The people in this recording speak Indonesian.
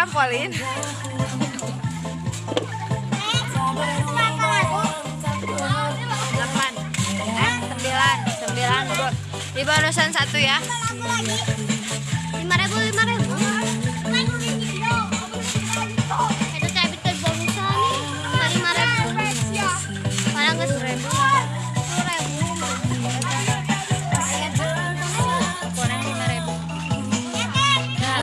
trampolin Delapan, eh, sembilan, sembilan. Di bonusan satu ya.